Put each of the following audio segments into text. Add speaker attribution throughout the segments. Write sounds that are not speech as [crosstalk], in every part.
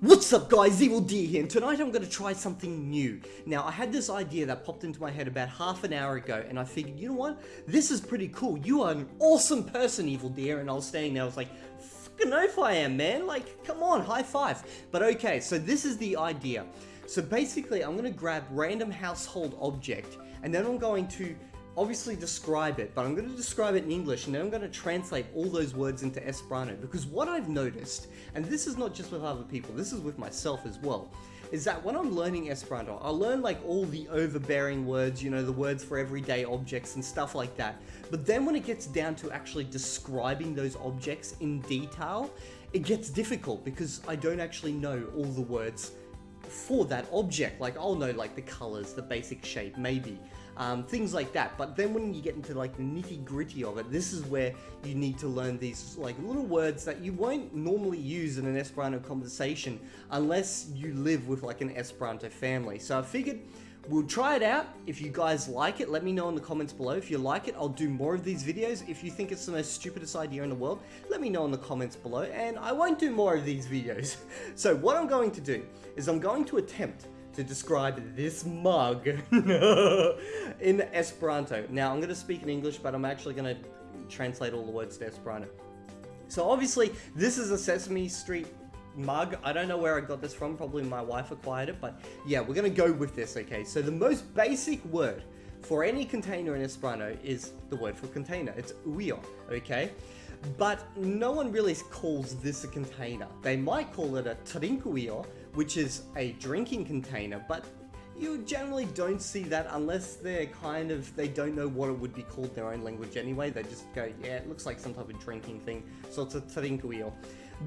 Speaker 1: What's up guys, Evildea here, and tonight I'm going to try something new. Now, I had this idea that popped into my head about half an hour ago, and I figured, you know what, this is pretty cool. You are an awesome person, Evildea, and I was standing there, I was like, fucking if I am, man. Like, come on, high five. But okay, so this is the idea. So basically, I'm going to grab random household object, and then I'm going to obviously describe it, but I'm going to describe it in English and then I'm going to translate all those words into Esperanto because what I've noticed, and this is not just with other people, this is with myself as well, is that when I'm learning Esperanto, I learn like all the overbearing words, you know, the words for everyday objects and stuff like that. But then when it gets down to actually describing those objects in detail, it gets difficult because I don't actually know all the words for that object. Like I'll know like the colors, the basic shape, maybe um, things like that. But then when you get into like the nitty gritty of it, this is where you need to learn these like little words that you won't normally use in an Esperanto conversation unless you live with like an Esperanto family. So I figured We'll try it out. If you guys like it, let me know in the comments below. If you like it, I'll do more of these videos. If you think it's the most stupidest idea in the world, let me know in the comments below, and I won't do more of these videos. [laughs] So what I'm going to do is I'm going to attempt to describe this mug [laughs] in Esperanto. Now, I'm going to speak in English, but I'm actually going to translate all the words to Esperanto. So obviously, this is a Sesame Street mug. I don't know where I got this from. Probably my wife acquired it, but yeah, we're going to go with this, okay? So the most basic word for any container in Esperanto is the word for container. It's ujo, okay? But no one really calls this a container. They might call it a trinkujo, which is a drinking container, but you generally don't see that unless they're kind of, they don't know what it would be called their own language anyway. They just go, yeah, it looks like some type of drinking thing, so it's a trinkujo.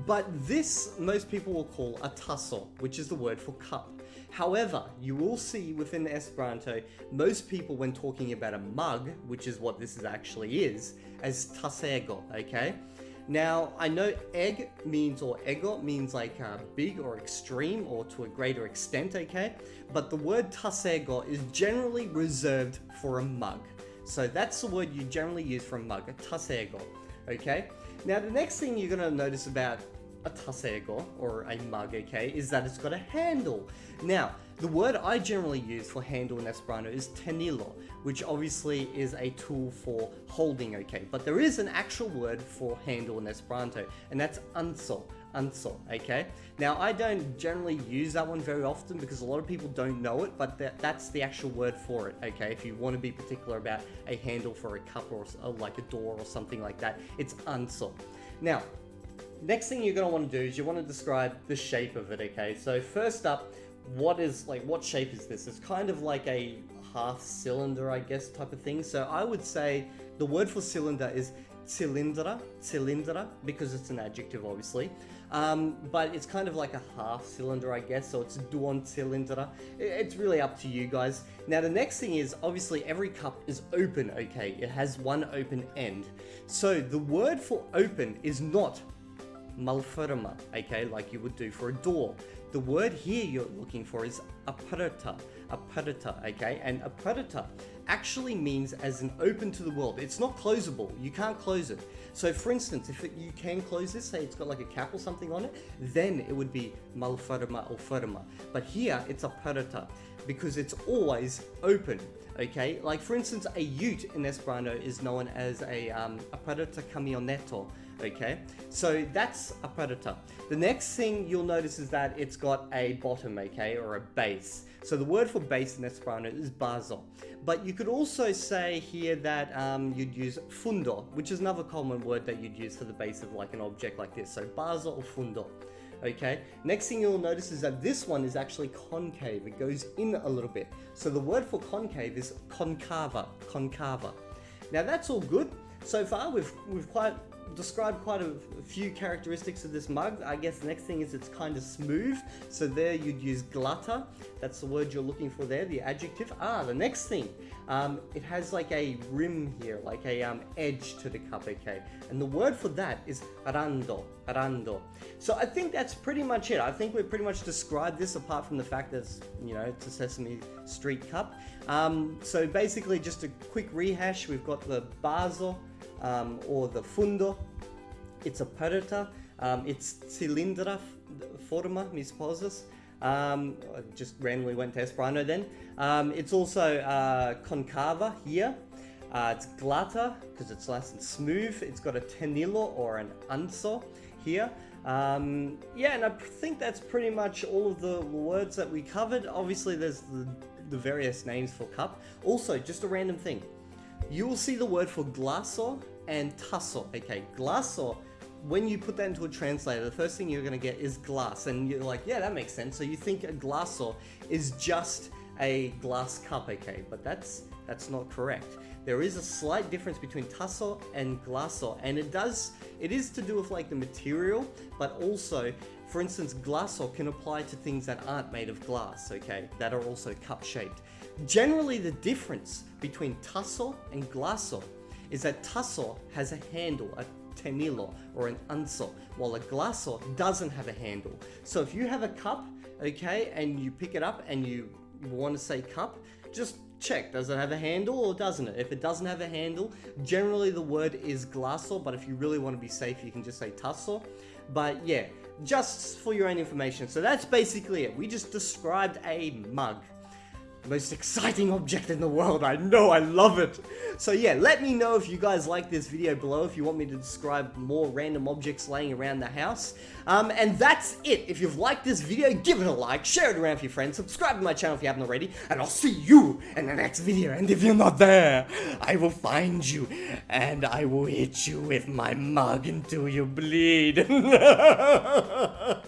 Speaker 1: But this, most people will call a taso, which is the word for cup. However, you will see within Esperanto, most people when talking about a mug, which is what this is actually is, as tasego, okay? Now, I know egg means, or ego means like uh, big or extreme or to a greater extent, okay? But the word tasego is generally reserved for a mug. So that's the word you generally use for a mug, a tasego, okay? Now, the next thing you're gonna notice about a tasego, or a mug, okay, is that it's got a handle. Now, the word I generally use for handle in Esperanto is tenilo, which obviously is a tool for holding, okay? But there is an actual word for handle in Esperanto, and that's anso, anso, okay? Now, I don't generally use that one very often because a lot of people don't know it, but that, that's the actual word for it, okay? If you want to be particular about a handle for a cup or a, uh, like a door or something like that, it's anso. Now, next thing you're going to want to do is you want to describe the shape of it, okay? So first up, what is like what shape is this? It's kind of like a half cylinder, I guess, type of thing. So I would say the word for cylinder is cilindra, cilindra, because it's an adjective, obviously. Um, but it's kind of like a half cylinder, I guess, so it's duon cilindra. It's really up to you guys. Now, the next thing is, obviously, every cup is open, okay? It has one open end. So the word for open is not malferma, okay, like you would do for a door. The word here you're looking for is aperta, aperta, okay? And aperta actually means as an open to the world. It's not closable. You can't close it. So for instance, if it, you can close this, say it's got like a cap or something on it, then it would be malferma or forma. But here it's aperta because it's always open okay? Like for instance, a ute in Esperanto is known as a um, aperta kamioneto, okay? So that's a predator. The next thing you'll notice is that it's got a bottom, okay, or a base. So the word for base in Esperanto is bazo. But you could also say here that um, you'd use fundo, which is another common word that you'd use for the base of like an object like this. So bazo or fundo. Okay, next thing you'll notice is that this one is actually concave. It goes in a little bit. So the word for concave is konkava, konkava. Now that's all good. So far we've, we've quite described quite a, few characteristics of this mug. I guess the next thing is it's kind of smooth. So there you'd use glata. That's the word you're looking for there, the adjective. Ah, the next thing. Um, it has like a rim here, like a um, edge to the cup, okay? And the word for that is rando, rando. So I think that's pretty much it. I think we've pretty much described this apart from the fact that it's, you know, it's a Sesame Street cup. Um, so basically just a quick rehash. We've got the bazo, um, or the fundo. It's a perita. Um, it's cilindra, forma mi supposes. Um, I just randomly went to Esperanto then. Um, it's also uh, konkava here. Uh, it's glata because it's nice and smooth. It's got a tenilo or an anso here. Um, yeah, and I think that's pretty much all of the words that we covered. Obviously, there's the, the various names for cup. Also, just a random thing. You will see the word for glaso and taso. Okay, glaso when you put that into a translator, the first thing you're going to get is glass. And you're like, yeah, that makes sense. So you think a glaso is just a glass cup, okay? But that's that's not correct. There is a slight difference between taso and glaso, and it does, it is to do with like the material, but also, for instance, glaso can apply to things that aren't made of glass, okay? That are also cup shaped. Generally, the difference between taso and glaso is that taso has a handle, a tenilo or an anso, while a glaso doesn't have a handle. So if you have a cup, okay, and you pick it up and you want to say cup, just check, does it have a handle or doesn't it? If it doesn't have a handle, generally the word is glaso, but if you really want to be safe, you can just say taso. But yeah, just for your own information. So that's basically it. We just described a mug most exciting object in the world. I know, I love it. So yeah, let me know if you guys like this video below, if you want me to describe more random objects laying around the house. Um, and that's it. If you've liked this video, give it a like, share it around with your friends, subscribe to my channel if you haven't already, and I'll see you in the next video. And if you're not there, I will find you, and I will hit you with my mug until you bleed. [laughs]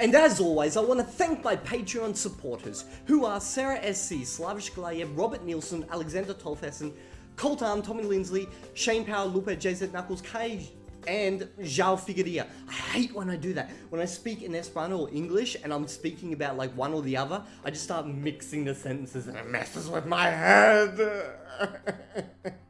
Speaker 1: And as always, I want to thank my Patreon supporters, who are Sarah SC, Slavish Glayev, Robert Nielsen, Alexander Tolfessen, Colt Arm, Tommy Lindsley, Shane Power, Lupe, JZ Knuckles, Kai, and Zhao Figueria. I hate when I do that. When I speak in Esperanto or English and I'm speaking about like one or the other, I just start mixing the sentences and it messes with my head. [laughs]